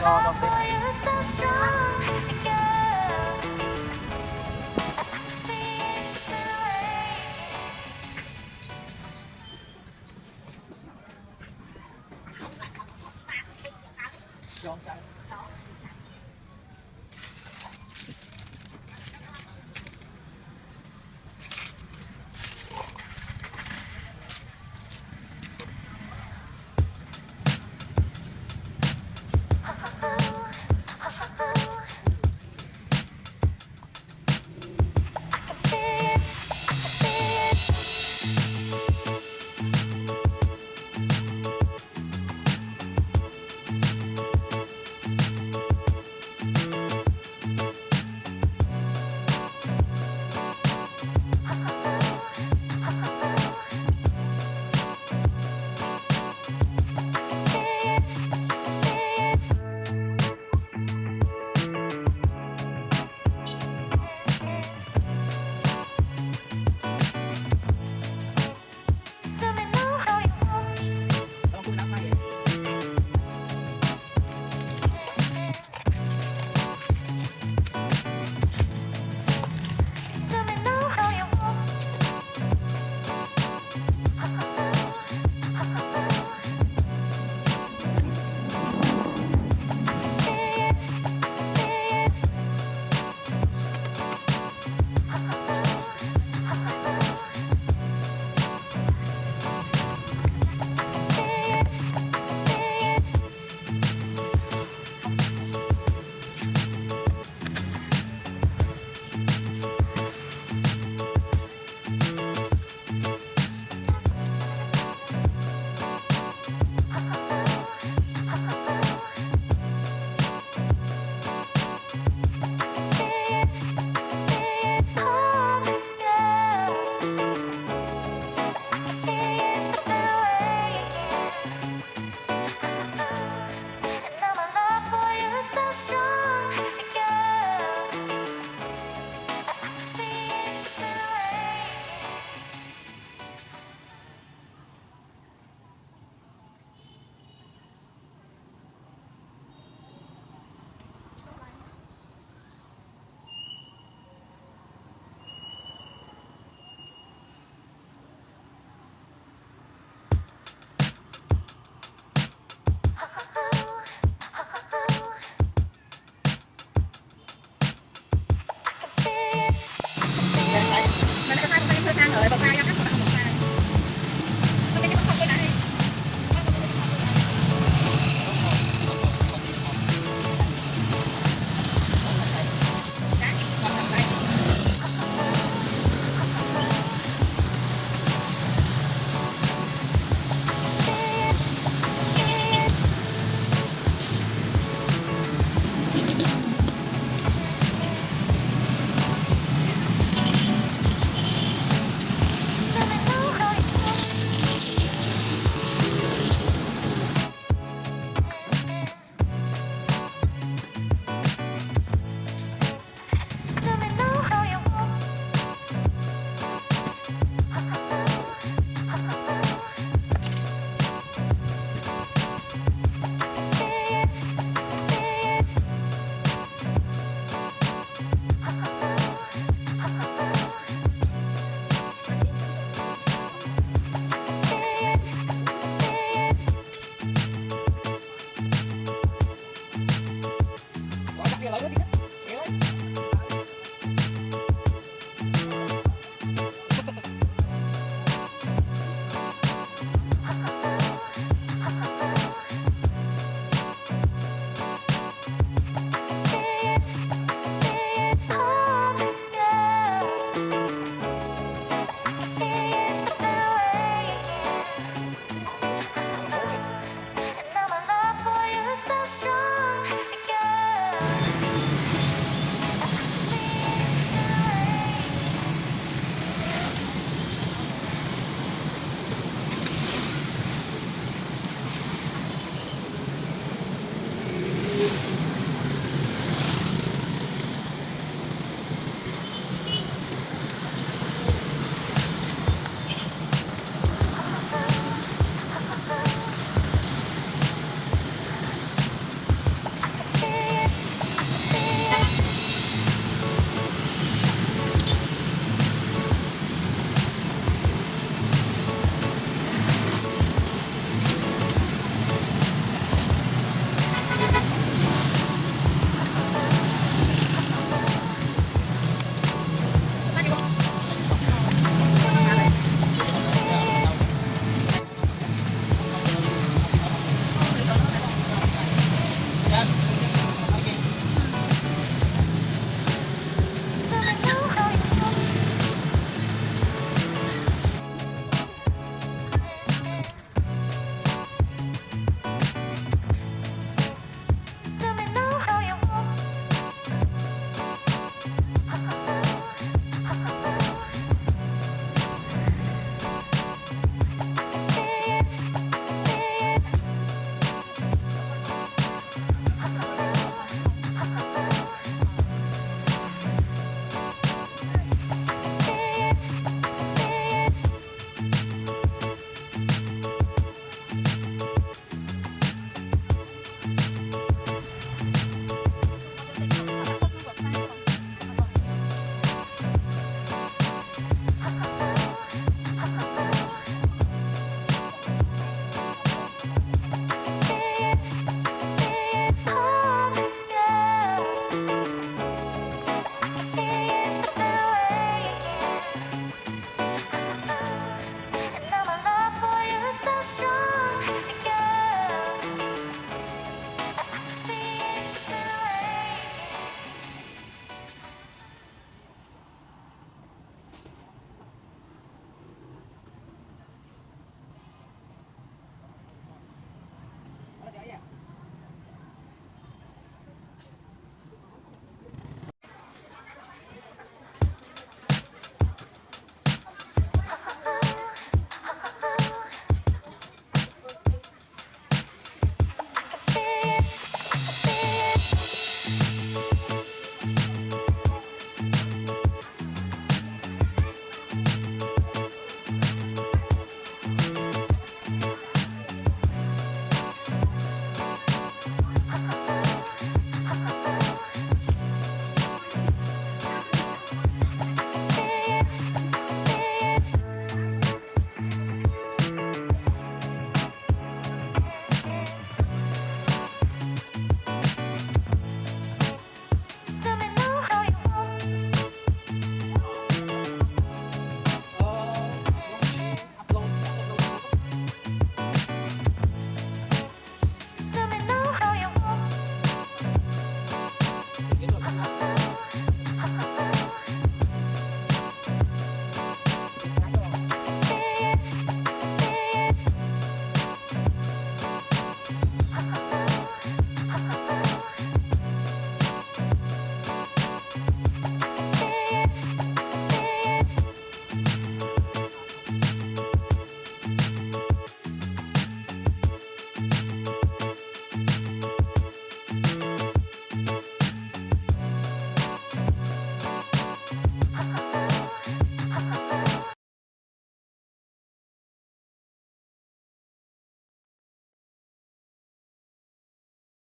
cho cho 老哥，你看